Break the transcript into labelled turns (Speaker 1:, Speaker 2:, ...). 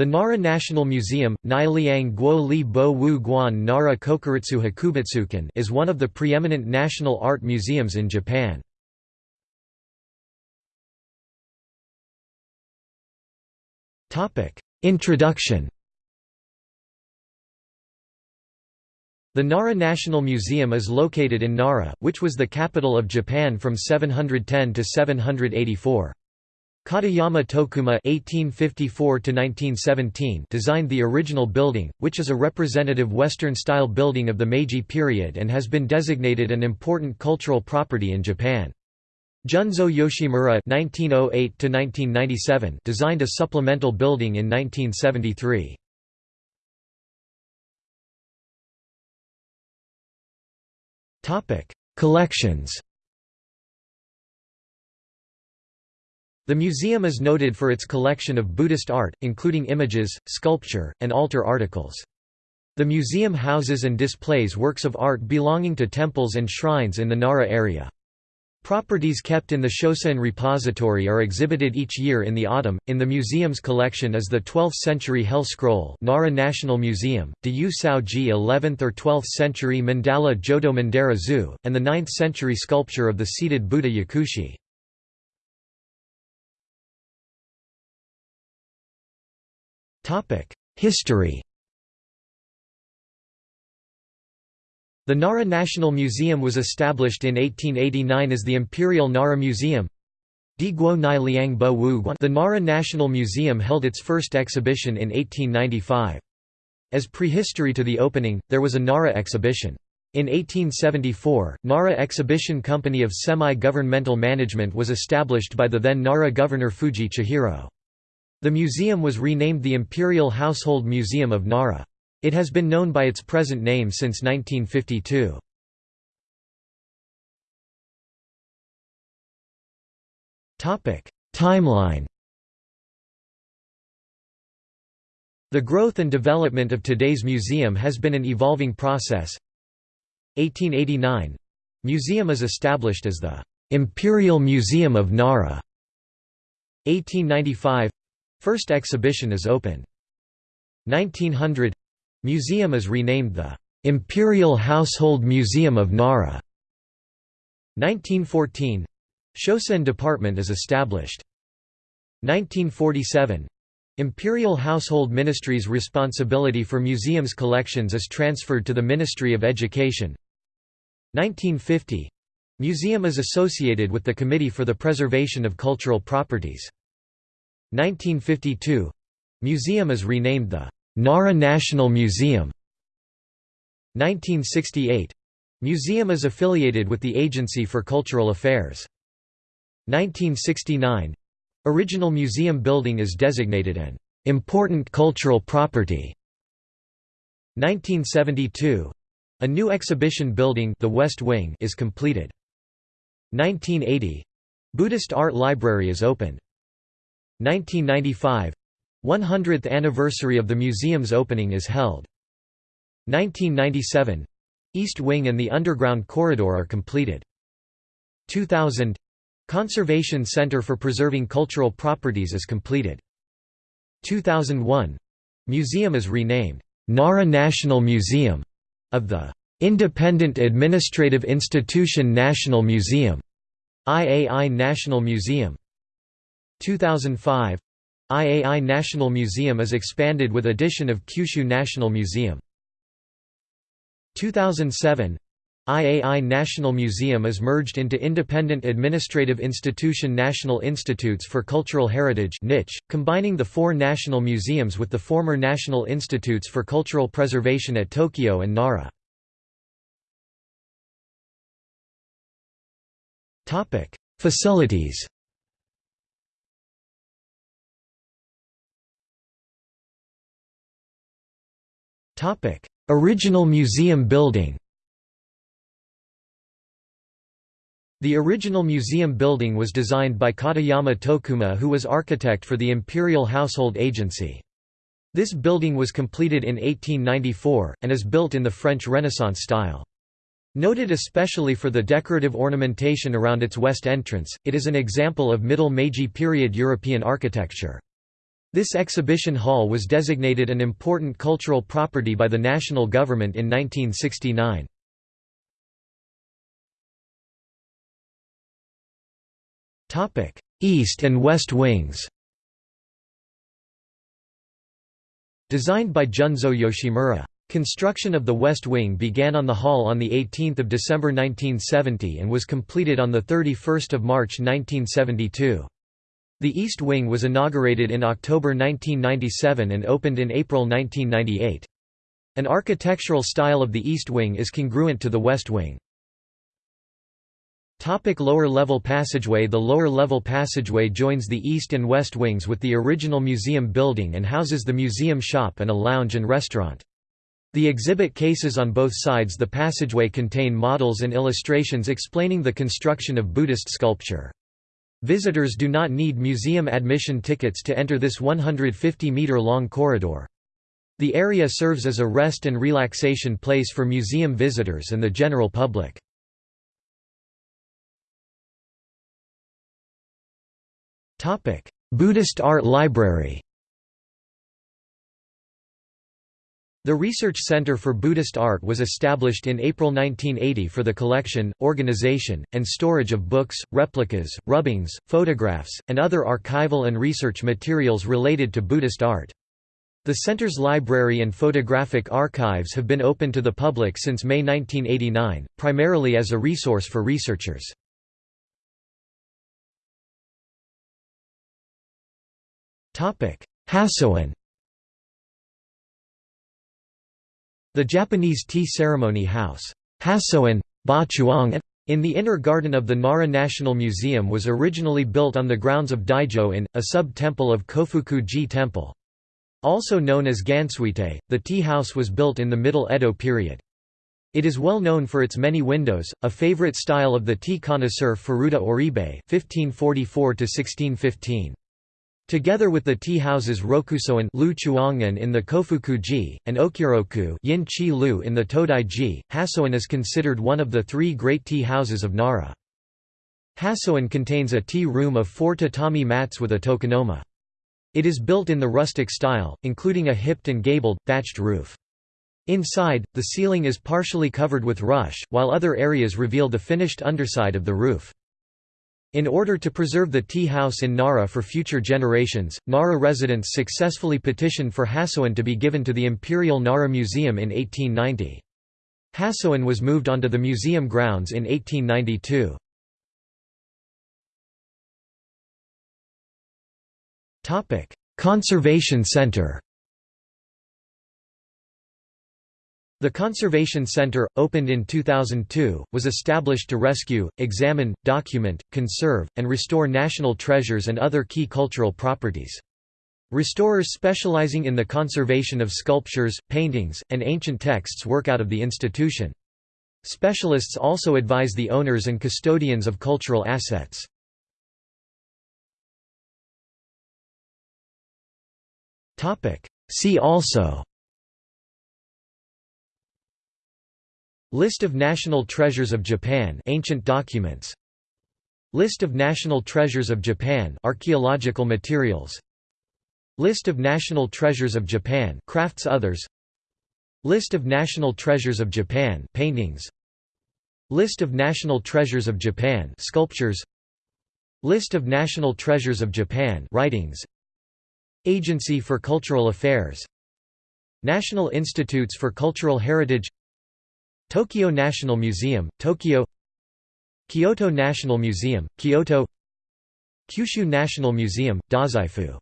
Speaker 1: The Nara National Museum, Nailiang Guo Li Bo Wu Guan Nara Kokuritsu Hakubutsukan is one of the preeminent national art museums in Japan. Introduction The Nara National Museum is located in Nara, which was the capital of Japan from 710 to 784. Katayama Tokuma (1854–1917) designed the original building, which is a representative Western-style building of the Meiji period and has been designated an important cultural property in Japan. Junzo Yoshimura (1908–1997) designed a supplemental building in 1973. Topic: Collections. The museum is noted for its collection of Buddhist art, including images, sculpture, and altar articles. The museum houses and displays works of art belonging to temples and shrines in the Nara area. Properties kept in the Shosoin repository are exhibited each year in the autumn. In the museum's collection is the 12th century Hell Scroll, Nara National Museum, De Yu Sao Ji 11th or 12th century Mandala Jodo Mandara Zu, and the 9th century sculpture of the seated Buddha Yakushi. History The Nara National Museum was established in 1889 as the Imperial Nara Museum. The Nara National Museum held its first exhibition in 1895. As prehistory to the opening, there was a Nara exhibition. In 1874, Nara Exhibition Company of Semi-Governmental Management was established by the then Nara governor Fujii Chihiro. The museum was renamed the Imperial Household Museum of Nara. It has been known by its present name since 1952. Timeline The growth and development of today's museum has been an evolving process. 1889 — Museum is established as the "'Imperial Museum of Nara". 1895 First exhibition is open. 1900 Museum is renamed the Imperial Household Museum of Nara. 1914 Shosoin Department is established. 1947 Imperial Household Ministry's responsibility for museums collections is transferred to the Ministry of Education. 1950 Museum is associated with the Committee for the Preservation of Cultural Properties. 1952 Museum is renamed the Nara National Museum. 1968 Museum is affiliated with the Agency for Cultural Affairs. 1969 Original museum building is designated an important cultural property. 1972 a new exhibition building the West Wing is completed. 1980 Buddhist Art Library is opened. 1995 100th anniversary of the museum's opening is held. 1997 East Wing and the underground corridor are completed. 2000 Conservation Center for Preserving Cultural Properties is completed. 2001 Museum is renamed Nara National Museum of the Independent Administrative Institution National Museum IAI National Museum 2005 IAI National Museum is expanded with addition of Kyushu National Museum. 2007 IAI National Museum is merged into Independent Administrative Institution National Institutes for Cultural Heritage (NICH), combining the four national museums with the former National Institutes for Cultural Preservation at Tokyo and Nara. Topic: Facilities Original museum building The original museum building was designed by Katayama Tokuma who was architect for the Imperial Household Agency. This building was completed in 1894, and is built in the French Renaissance style. Noted especially for the decorative ornamentation around its west entrance, it is an example of Middle Meiji period European architecture. This exhibition hall was designated an important cultural property by the national government in 1969. East and West Wings Designed by Junzo Yoshimura. Construction of the West Wing began on the hall on 18 December 1970 and was completed on 31 March 1972. The East Wing was inaugurated in October 1997 and opened in April 1998. An architectural style of the East Wing is congruent to the West Wing. Topic lower level passageway The lower level passageway joins the east and west wings with the original museum building and houses the museum shop and a lounge and restaurant. The exhibit cases on both sides the passageway contain models and illustrations explaining the construction of Buddhist sculpture. Visitors do not need museum admission tickets to enter this 150-meter-long corridor. The area serves as a rest and relaxation place for museum visitors and the general public. Buddhist Art Library The Research Center for Buddhist Art was established in April 1980 for the collection, organization, and storage of books, replicas, rubbings, photographs, and other archival and research materials related to Buddhist art. The center's library and photographic archives have been open to the public since May 1989, primarily as a resource for researchers. Hassōen The Japanese tea ceremony house, Hassōen, Bachuang, in the inner garden of the Nara National Museum was originally built on the grounds of Daijo-in, a sub-temple of Kofuku-ji Temple. Also known as Gansuite, the tea house was built in the Middle Edo period. It is well known for its many windows, a favorite style of the tea connoisseur Furuta Oribe (1544–1615). Together with the tea houses Rokusoen Lu Chuangan in the Kofuku-ji, and Okyoroku Yin Chi Lu in the Todai-ji, Hassōen is considered one of the three great tea houses of Nara. Hassōen contains a tea room of four tatami mats with a tokonoma. It is built in the rustic style, including a hipped and gabled, thatched roof. Inside, the ceiling is partially covered with rush, while other areas reveal the finished underside of the roof. In order to preserve the tea house in Nara for future generations, Nara residents successfully petitioned for Hassōen to be given to the Imperial Nara Museum in 1890. Hassōen was moved onto the museum grounds in 1892. Conservation Center The Conservation Center, opened in 2002, was established to rescue, examine, document, conserve, and restore national treasures and other key cultural properties. Restorers specializing in the conservation of sculptures, paintings, and ancient texts work out of the institution. Specialists also advise the owners and custodians of cultural assets. See also List of national treasures of Japan ancient documents. List of national treasures of Japan archaeological materials. List of national treasures of Japan crafts others. List of national treasures of Japan paintings. List of national treasures of Japan sculptures. List of national treasures of Japan writings. Agency for Cultural Affairs. National Institutes for Cultural Heritage Tokyo National Museum, Tokyo Kyoto National Museum, Kyoto Kyushu National Museum, Dazaifu